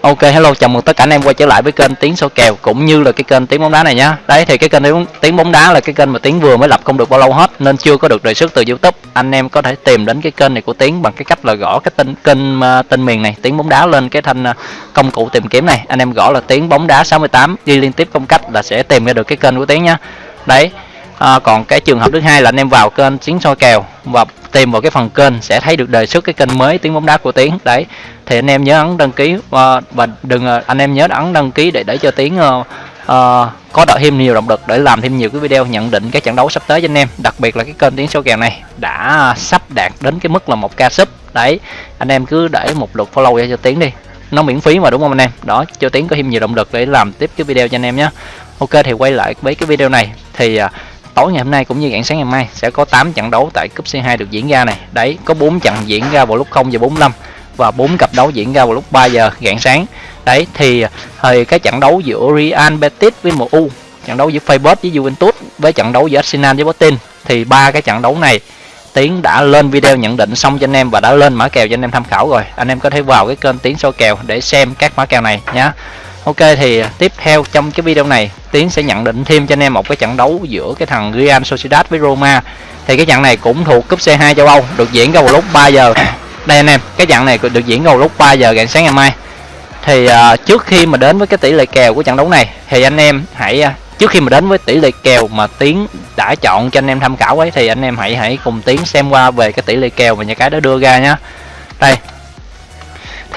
Ok, hello, chào mừng tất cả anh em quay trở lại với kênh tiếng số kèo cũng như là cái kênh tiếng bóng đá này nhá. Đấy, thì cái kênh tiếng bóng đá là cái kênh mà tiếng vừa mới lập không được bao lâu hết, nên chưa có được đề xuất từ YouTube. Anh em có thể tìm đến cái kênh này của tiếng bằng cái cách là gõ cái tên, kênh à, tên miền này, tiếng bóng đá lên cái thanh à, công cụ tìm kiếm này. Anh em gõ là tiếng bóng đá 68 đi liên tiếp công cách là sẽ tìm ra được cái kênh của tiếng nhá. Đấy. À, còn cái trường hợp thứ hai là anh em vào kênh tiếng soi kèo và tìm vào cái phần kênh sẽ thấy được đề xuất cái kênh mới tiếng bóng đá của tiếng đấy thì anh em nhớ ấn đăng ký và, và đừng à, anh em nhớ ấn đăng ký để để cho tiếng uh, à, uh, à, có đợi thêm nhiều động lực để làm thêm nhiều cái video nhận định các trận đấu sắp tới cho anh em đặc biệt là cái kênh tiếng số kèo này đã sắp đạt đến cái mức là một ca sub. Đấy anh em cứ để một lượt follow cho tiếng đi. Nó miễn phí mà đúng không anh em? Đó cho tiếng có thêm nhiều động lực để làm tiếp cái video cho anh em nhé. Ok thì quay lại với cái video này. Thì uh, tối ngày hôm nay cũng như rạng sáng ngày mai sẽ có 8 trận đấu tại cúp C2 được diễn ra này. Đấy, có 4 trận diễn ra vào lúc 0 giờ 45 và 4 cặp đấu diễn ra vào lúc 3 giờ rạng sáng. Đấy thì ờ, thời cái trận đấu giữa Real Betis với MU, trận đấu giữa Feyenoord với Juventus với trận đấu giữa Arsenal với Botin thì ba cái trận đấu này Tiến đã lên video nhận định xong cho anh em và đã lên mã kèo cho anh em tham khảo rồi. Anh em có thể vào cái kênh Tiến số kèo để xem các mã kèo này nhé. Ok thì à, tiếp theo trong cái video này Tiến sẽ nhận định thêm cho anh em một cái trận đấu giữa cái thằng Real Sociedad với Roma. Thì cái trận này cũng thuộc cúp C2 châu Âu được diễn ra vào lúc 3 giờ. Đây anh em cái trận này được diễn ra vào lúc 3 giờ rạng sáng ngày mai. Thì uh, trước khi mà đến với cái tỷ lệ kèo của trận đấu này thì anh em hãy uh, trước khi mà đến với tỷ lệ kèo mà Tiến đã chọn cho anh em tham khảo ấy thì anh em hãy hãy cùng Tiến xem qua về cái tỷ lệ kèo mà nhà cái đã đưa ra nhá. Đây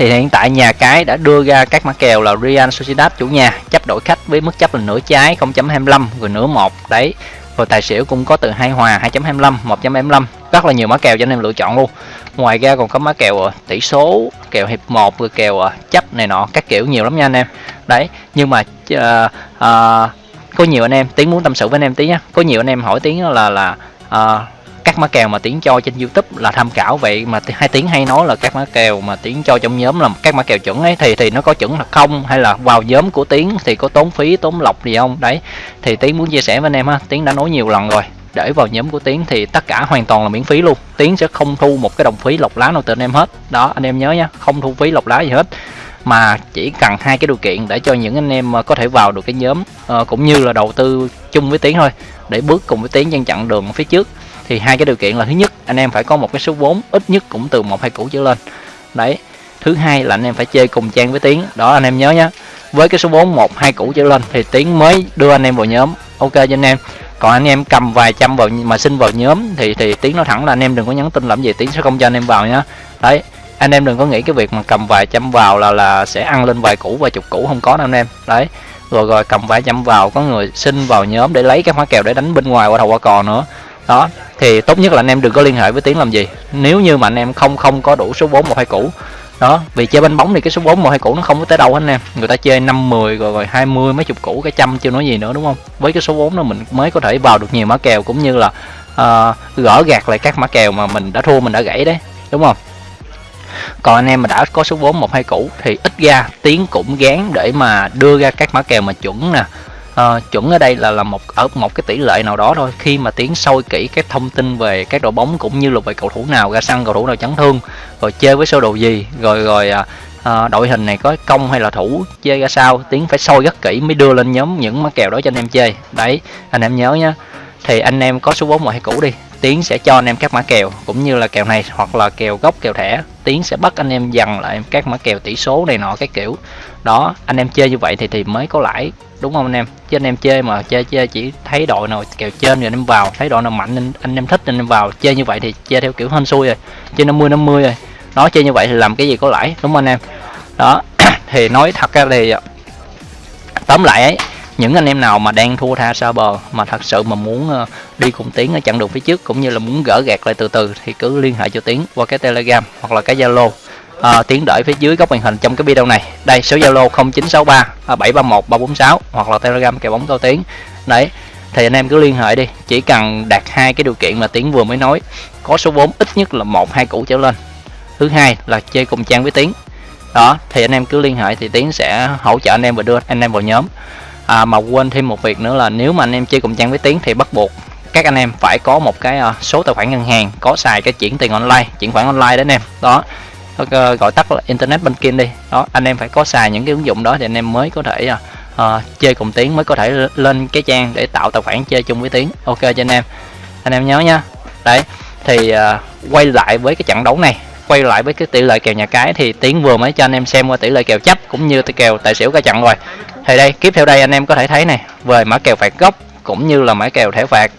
thì hiện tại nhà cái đã đưa ra các mã kèo là Real Sociedad chủ nhà chấp đổi khách với mức chấp là nửa trái 0.25 rồi nửa một. Đấy rồi tài xỉu cũng có từ hai hòa 2.25 1.25 rất là nhiều mã kèo cho anh em lựa chọn luôn. Ngoài ra còn có mã kèo ờ, tỷ số kèo hiệp 1 rồi kèo ờ, chấp này nọ các kiểu nhiều lắm nha anh em. Đấy nhưng mà uh, uh, có nhiều anh em tiến muốn tâm sự với anh em tí nhá. Có nhiều anh em hỏi tiếng là là uh, các mã kèo mà tiến cho trên youtube là tham khảo. Vậy mà hai tiếng hay nói là các mã kèo mà tiến cho trong nhóm là các mã kèo chuẩn ấy thì thì nó có chuẩn là không? Hay là vào nhóm của tiến thì có tốn phí tốn lọc gì không? Đấy thì tiến muốn chia sẻ với anh em ha tiến đã nói nhiều lần rồi. Để vào nhóm của tiến thì tất cả hoàn toàn là miễn phí luôn. Tiến sẽ không thu một cái đồng phí lọc lá nào từ anh em hết. Đó anh em nhớ nhá không thu phí lọc lá gì hết. Mà chỉ cần hai cái điều kiện để cho những anh em ờ, có thể vào được cái nhóm uh, cũng như là đầu tư chung với tiến thôi. Để bước cùng với tiến trên chặng đường phía trước thì hai cái điều kiện là thứ nhất, anh em phải có một cái số vốn ít nhất cũng từ một, hai củ trở lên. Đấy. Thứ hai là anh em phải chơi cùng trang với tiến. Đó, anh em nhớ nhé với cái số vốn một, hai củ trở lên thì tiến mới đưa anh em vào nhóm. Ok cho anh em. Còn anh em cầm vài trăm vào mà xin vào nhóm thì thì tiến nói thẳng là anh em đừng có nhắn tin làm gì, tiến sẽ không cho anh em vào nhá. Đấy. Anh em đừng có nghĩ cái việc mà cầm vài trăm vào là là sẽ ăn lên vài củ, vài chục củ, không có đâu anh em. Đấy. Rồi rồi cầm vài trăm vào, có người xin vào nhóm để lấy cái hóa kèo để đánh bên ngoài qua đầu qua cò nữa đó thì tốt nhất là anh em đừng có liên hệ với tiếng làm gì. Nếu như mà anh em không không có đủ số vốn một hai cũ đó vì chơi bánh bóng thì cái số vốn một hai cũ nó không có tới đâu anh em. Người ta chơi năm mười rồi rồi hai mươi mấy chục cũ cái trăm chưa nói gì nữa đúng không? Với cái số vốn đó mình mới có thể vào được nhiều mã kèo cũng như là uh, gỡ gạt lại các mã kèo mà mình đã thua mình đã gãy đấy đúng không? Còn anh em mà đã có số vốn một hai cũ thì ít ra tiếng cũng gán để mà đưa ra các mã kèo mà chuẩn nè à, chuẩn ở đây là là một ở một cái tỷ lệ nào đó thôi. Khi mà tiến sâu kỹ các thông tin về các đội bóng cũng như là về cầu thủ nào ra sân cầu thủ nào chấn thương rồi chơi với sơ đồ gì rồi rồi à, à, đội hình này có công hay là thủ chơi ra sao tiến phải sôi rất kỹ mới đưa lên nhóm những mã kèo đó cho anh em chơi. Đấy anh em nhớ nhá. Thì anh em có số vốn ngoài hay cũ đi tiến sẽ cho anh em các mã kèo cũng như là kèo này hoặc là kèo gốc kèo thẻ. Tiến sẽ bắt anh em dần lại các mã kèo tỷ số này nọ cái kiểu. Đó anh em chơi như vậy thì thì mới có lãi đúng không anh em? Chứ anh em chơi mà chơi chơi chỉ thấy đội nào kèo trên rồi anh em vào thấy đội nào mạnh anh, anh em thích anh em vào. Chơi như vậy thì chơi theo kiểu hên xui rồi chơi 50 50 rồi. Nó chơi như vậy thì làm cái gì có lãi đúng không anh em? Đó thì nói thật ra thì tóm lại ấy những anh em nào mà đang thua tha xa bờ mà thật sự mà muốn ờ, đi cùng tiến ở chặng đường phía trước cũng như là muốn gỡ gạt lại từ từ thì cứ liên hệ cho tiến qua cái telegram hoặc là cái zalo. À, tiến đợi phía dưới góc màn hình trong cái video này. Đây số zalo 0963 731 346 hoặc là telegram kèo bóng cao tiến. Đấy thì anh em cứ liên hệ đi. Chỉ cần đạt hai cái điều kiện mà tiến vừa mới nói. Có số vốn ít nhất là một hai củ trở lên. Thứ hai là chơi cùng trang với tiến. Đó thì anh em cứ liên hệ thì tiến sẽ hỗ trợ anh em và đưa anh em vào nhóm. À, mà quên thêm một việc nữa là nếu mà anh em chơi cùng trang với tiến thì bắt buộc các anh em phải có một cái ờ, số tài khoản ngân hàng có xài cái chuyển tiền online chuyển khoản online đấy anh em. Đó ờ, gọi tắt là internet banking đi. Đó anh em phải có xài những cái ứng dụng đó thì anh em mới có thể uh, chơi cùng tiến mới có thể lên cái trang để tạo tài khoản chơi chung với tiến ok cho anh em. Anh em nhớ nha đấy thì uh, quay lại với cái trận đấu này quay lại với cái tỷ lệ kèo nhà cái thì tiến vừa mới cho anh em xem qua tỷ lệ kèo chấp cũng như tỷ kèo tài xỉu cả trận rồi. Thì đây tiếp theo đây anh em có thể thấy này về mã kèo phạt góc cũng như là mã kèo thẻ phạt.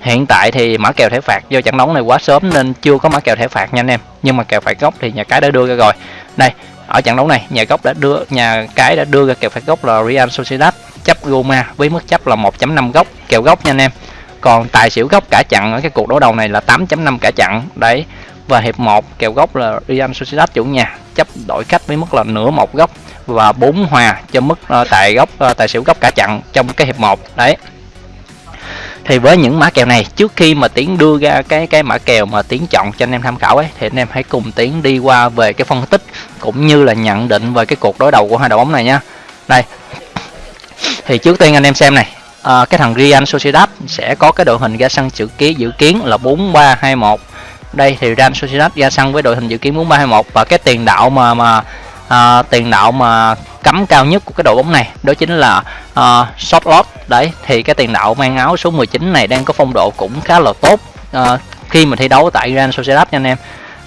Hiện tại thì mã kèo thẻ phạt do trận đấu này quá sớm nên chưa có mã kèo thẻ phạt nha anh em. Nhưng mà kèo phạt gốc thì nhà cái đã đưa ra rồi. Đây ở trận đấu này nhà gốc đã đưa nhà cái đã đưa ra kèo phạt gốc là Real Sociedad. Chấp Roma với mức chấp là 1.5 góc kèo góc nha anh em. Còn tài xỉu góc cả chặn ở cái cuộc đối đầu này là 8.5 cả chặn đấy và hiệp 1 kèo góc là Real Sociedad chủ nhà. Chấp đổi khách với mức là nửa một góc và 4 hòa cho mức ờ, uh, tại góc uh, ờ, tài xỉu góc cả chặn trong cái hiệp 1 đấy thì với những mã kèo này trước khi mà tiến đưa ra cái cái mã kèo mà tiến chọn cho anh em tham khảo ấy thì anh em hãy cùng tiến đi qua về cái phân tích cũng như là nhận định về cái cuộc đối đầu của hai đội bóng này nhá đây. Thì trước tiên anh em xem này à, cái thằng Real Sociedad sẽ có cái đội hình ra sân dự kiến dự kiến là 4321 đây thì Real Sociedad ra sân với đội hình dự kiến 4321 và cái tiền đạo mà mà à, tiền đạo mà cấm cao nhất của cái đội bóng này đó chính là ờ, uh, short lot đấy thì cái tiền đạo mang áo số 19 này đang có phong độ cũng khá là tốt uh, khi mà thi đấu tại Real Sociedad nha anh em.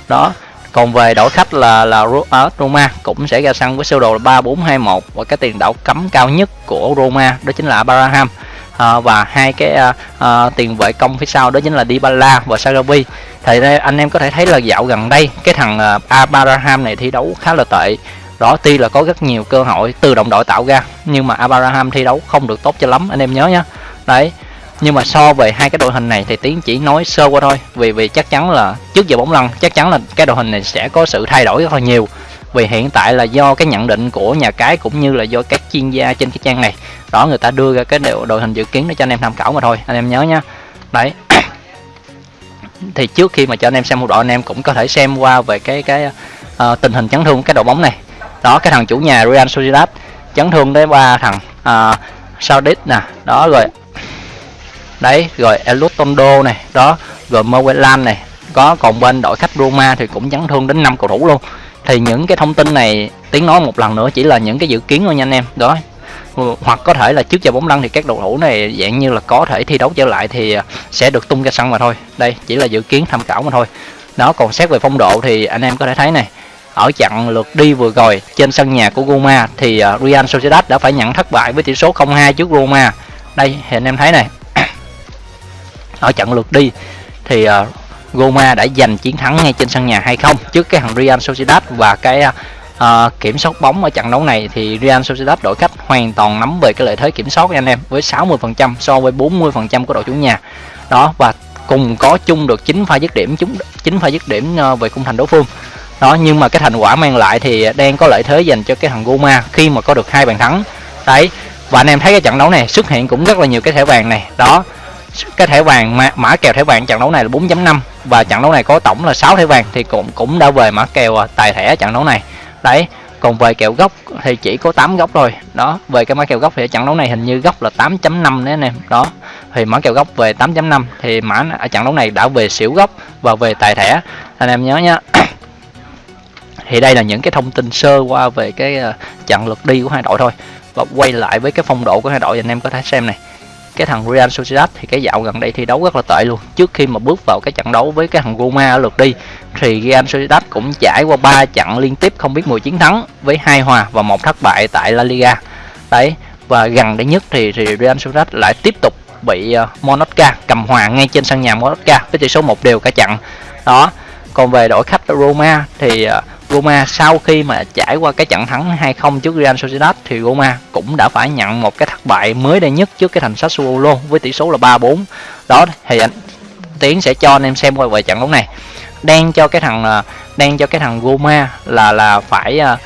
Đó còn về đội khách là là à, Roma cũng sẽ ra sân với sơ đồ là 3421 và cái tiền đạo cấm cao nhất của Roma đó chính là Abraham à, và hai cái à, à, tiền vệ công phía sau đó chính là Dybala và Sarabi thì đây anh em có thể thấy là dạo gần đây cái thằng à, Abraham này thi đấu khá là tệ. Đó tuy là có rất nhiều cơ hội từ đồng đội tạo ra nhưng mà Abraham thi đấu không được tốt cho lắm anh em nhớ nhé đấy nhưng mà so về hai cái đội hình này thì tiến chỉ nói sơ qua thôi vì vì chắc chắn là trước giờ bóng lăn chắc chắn là cái đội hình này sẽ có sự thay đổi rất là nhiều vì hiện tại là do cái nhận định của nhà cái cũng như là do các chuyên gia trên cái trang này. Đó người ta đưa ra cái đội, đội hình dự kiến để cho anh em tham khảo mà thôi anh em nhớ nhá. Đấy. Thì trước khi mà cho anh em xem một đội anh em cũng có thể xem qua về cái cái uh, tình hình chấn thương cái đội bóng này. Đó cái thằng chủ nhà Real Sociedad chấn thương tới ba thằng ờ, uh, Saudit nè đó rồi. Đấy rồi Elutondo này đó rồi Mowelan này. Có còn bên đội khách Roma thì cũng chấn thương đến 5 cầu thủ luôn thì những cái thông tin này, tiếng nói một lần nữa chỉ là những cái dự kiến thôi nha anh em đó hoặc có thể là trước giờ bóng lăn thì các cầu thủ này dạng như là có thể thi đấu trở lại thì à, sẽ được tung ra sân mà thôi đây, chỉ là dự kiến tham khảo mà thôi nó còn xét về phong độ thì anh em có thể thấy này, ở trận lượt đi vừa rồi trên sân nhà của Roma thì à, Real Sociedad đã phải nhận thất bại với tỷ số 0-2 trước Roma. Đây, thì anh em thấy này. ở trận lượt đi thì à, Goma đã giành chiến thắng ngay trên sân nhà hay không trước cái thằng Real Sociedad và cái uh, kiểm soát bóng ở trận đấu này thì Real Sociedad đội khách hoàn toàn nắm về cái lợi thế kiểm soát anh em với 60% so với 40% của đội chủ nhà. Đó và cùng có chung được 9 pha dứt điểm chúng 9 pha dứt điểm à, về khung thành đối phương. Đó nhưng mà cái thành quả mang lại thì đang có lợi thế dành cho cái thằng Goma khi mà có được hai bàn thắng. Đấy và anh em thấy cái trận đấu này xuất hiện cũng rất là nhiều cái thẻ vàng này. Đó cái thẻ vàng mã, mã kèo thẻ vàng trận đấu này là 4.5 và trận đấu này có tổng là 6 thẻ vàng, thì cũng cũng đã về mã kèo à, tài thẻ trận đấu này. Đấy, còn về kèo gốc thì chỉ có 8 góc thôi. Đó, về cái mã kèo gốc thì trận đấu này hình như góc là 8.5 đấy anh em. Đó, thì mã kèo gốc về 8.5 thì mã ở trận đấu này đã về xỉu gốc và về tài thẻ. Anh em nhớ nhá thì đây là những cái thông tin sơ qua về cái à, trận lượt đi của hai đội thôi. Và quay lại với cái phong độ của hai đội anh em có thể xem này cái thằng Real Sociedad thì cái dạo gần đây thi đấu rất là tệ luôn. Trước khi mà bước vào cái trận đấu với cái thằng Roma ở lượt đi thì Real Sociedad cũng trải qua 3 trận liên tiếp không biết 10 chiến thắng với hai hòa và một thất bại tại La Liga. Đấy và gần đây nhất thì, thì Real Sociedad lại tiếp tục bị uh, cầm hòa ngay trên sân nhà Monaca với tỷ số một đều cả trận. Đó còn về đội khách Roma thì uh, Roma sau khi mà trải qua cái trận thắng 2-0 trước Real Sociedad thì Roma cũng đã phải nhận một cái thất bại mới đây nhất trước cái thành Sassuolo với tỷ số là 3-4. Đó thì anh Tiến sẽ cho anh em xem qua về trận đấu này. Đang cho cái thằng à, đang cho cái thằng Roma là là phải à,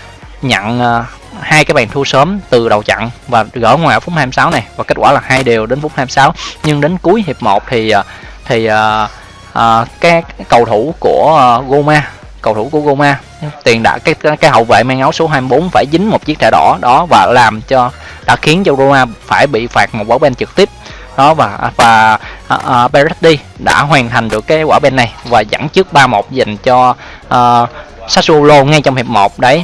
nhận à, hai cái bàn thua sớm từ đầu trận và gỡ ngoài ở phút 26 này và kết quả là hai đều đến phút 26 nhưng đến cuối hiệp 1 thì thì uh, uh, cái, cầu thủ của uh, Roma cầu thủ của Roma tiền đã cái cái hậu vệ mang áo số 24 phải dính một chiếc thẻ đỏ. Đó và làm cho đã khiến cho Roma phải bị phạt một quả bên trực tiếp. Đó và và uh, Berardi đã hoàn thành được cái quả bên này và dẫn trước 3-1 dành cho uh, Sassuolo ngay trong hiệp 1 đấy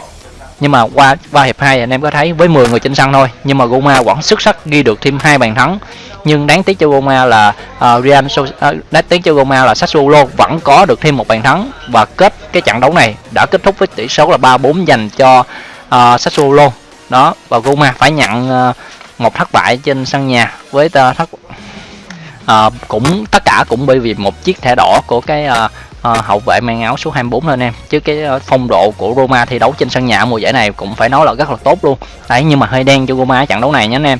nhưng mà qua qua hiệp 2 anh em có thấy với 10 người trên sân thôi. Nhưng mà Roma vẫn xuất sắc ghi được thêm hai bàn thắng. Nhưng đáng tiếc cho Roma là uh, Real uh, đáng tiếc cho Roma là Sassuolo vẫn có được thêm một bàn thắng. Và kết cái trận đấu này đã kết thúc với tỷ số là 3-4 dành cho uh, Sassuolo. Đó và Roma phải nhận uh, một thất bại trên sân nhà với uh, thất uh, cũng tất cả cũng bởi vì một chiếc thẻ đỏ của cái uh, Ờ, hậu vệ mang áo số 24 thôi em. Chứ cái ờ, phong độ của Roma thi đấu trên sân nhà mùa giải này cũng phải nói là rất là tốt luôn. Đấy nhưng mà hơi đen cho Roma ở trận đấu này nhé anh em.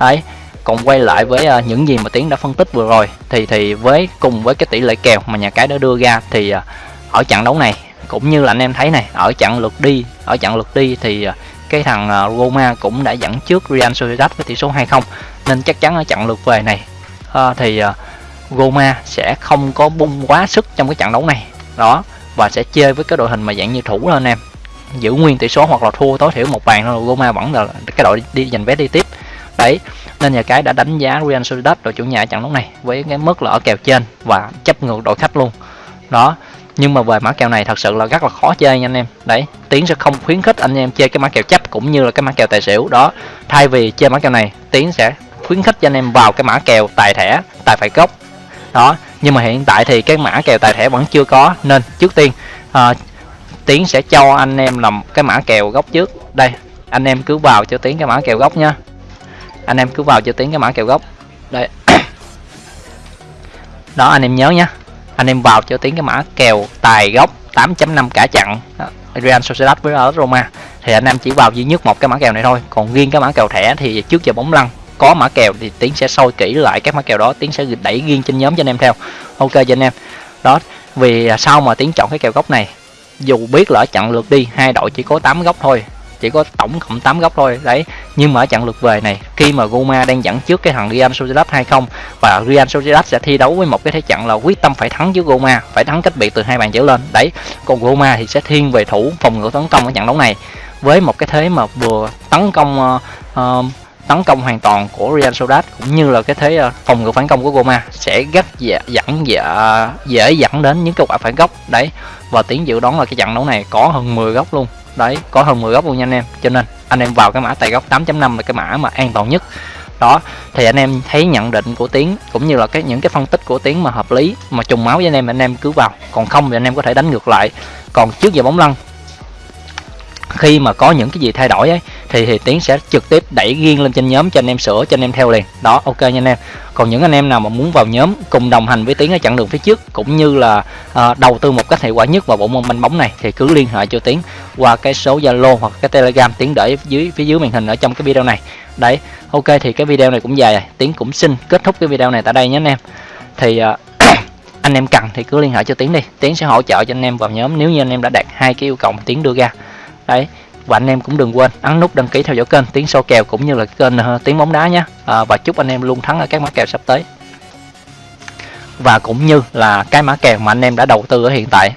Đấy còn quay lại với ờ, những gì mà tiến đã phân tích vừa rồi thì thì với cùng với cái tỷ lệ kèo mà nhà cái đã đưa ra thì ở trận đấu này cũng như là anh em thấy này ở trận lượt đi ở trận lượt đi thì cái thằng Roma cũng đã dẫn trước Real Sociedad với tỷ số 2-0 nên chắc chắn ở trận lượt về này uh, thì goma Roma sẽ không có bung quá sức trong cái trận đấu này. Đó, và sẽ chơi với cái đội hình mà dạng như thủ anh em. Giữ nguyên tỷ số hoặc là thua, tối thiểu một bàn thôi Roma vẫn là cái đội đi giành vé đi tiếp. Đấy, nên nhà cái đã đánh giá Real Sociedad, đội chủ nhà trận đấu này, với cái mức là ở kèo trên và chấp ngược đội khách luôn. Đó, nhưng mà về mã kèo này thật sự là rất là khó chơi nha anh em. Đấy, tiến sẽ không khuyến khích anh em chơi cái mã kèo chấp cũng như là cái mã kèo tài xỉu. Đó, thay vì chơi mã kèo này, tiến sẽ khuyến khích cho anh em vào cái mã kèo tài thẻ, tài phải gốc đó nhưng mà hiện tại thì cái mã kèo tài thẻ vẫn chưa có nên trước tiên à, tiến sẽ cho anh em làm cái mã kèo gốc trước. Đây anh em cứ vào cho tiến cái mã kèo gốc nha. Anh em cứ vào cho tiến cái mã kèo gốc. Đây. Đó anh em nhớ nhá anh em vào cho tiến cái mã kèo tài gốc 8.5 cả chặn. Real Sociedad với Roma. Thì anh em chỉ vào duy nhất một cái mã kèo này thôi. Còn riêng cái mã kèo thẻ thì trước giờ bóng lăn có mã kèo thì tiến sẽ soi kỹ lại các mã kèo đó tiến sẽ đẩy riêng trên nhóm cho anh em theo. Ok cho anh em. Đó vì sao mà tiến chọn cái kèo góc này? Dù biết là ở trận lượt đi hai đội chỉ có 8 góc thôi chỉ có tổng cộng 8 góc thôi đấy. Nhưng mà ở trận lượt về này khi mà Roma đang dẫn trước cái thằng Real Sociedad 2-0 và Real Sociedad sẽ thi đấu với một cái thế trận là quyết tâm phải thắng với Roma phải thắng cách biệt từ hai bàn trở lên đấy. Còn Roma thì sẽ thiên về thủ phòng ngự tấn công ở trận đấu này. Với một cái thế mà vừa tấn công uh, uh, tấn công hoàn toàn của Real Sociedad cũng như là cái thế ờ, phòng ngự phản công của Roma sẽ rất dễ dẫn dễ, dễ dẫn đến những cái quả phản góc. Đấy và tiếng dự đoán là cái trận đấu này có hơn 10 góc luôn. Đấy có hơn 10 góc luôn nha anh em. Cho nên anh em vào cái mã tài góc 8.5 là cái mã mà an toàn nhất. Đó thì anh em thấy nhận định của tiếng cũng như là cái những cái phân tích của tiếng mà hợp lý mà trùng máu với anh em anh em cứ vào. Còn không thì anh em có thể đánh ngược lại. Còn trước giờ bóng lăn khi mà có những cái gì thay đổi ấy thì thì tiến sẽ trực tiếp đẩy riêng lên trên nhóm cho anh em sửa cho anh em theo liền. Đó ok nha anh em. Còn những anh em nào mà muốn vào nhóm cùng đồng hành với tiến ở chặng đường phía trước cũng như là à, đầu tư một cách hiệu quả nhất vào bộ môn banh bóng này thì cứ liên hệ cho tiến qua cái số zalo hoặc cái telegram tiến để dưới phía dưới màn hình ở trong cái video này. Đấy ok thì cái video này cũng dài rồi. Tiến cũng xin kết thúc cái video này tại đây nhé anh em. Thì à, anh em cần thì cứ liên hệ cho tiến đi. Tiến sẽ hỗ trợ cho anh em vào nhóm nếu như anh em đã đạt hai cái yêu cầu mà tiến đưa ra đấy và anh em cũng đừng quên ấn nút đăng ký theo dõi kênh tiếng sâu kèo cũng như là kênh ờ, uh, tiếng bóng đá nhé. À, và chúc anh em luôn thắng ở các mã kèo sắp tới. Và cũng như là cái mã kèo mà anh em đã đầu tư ở hiện tại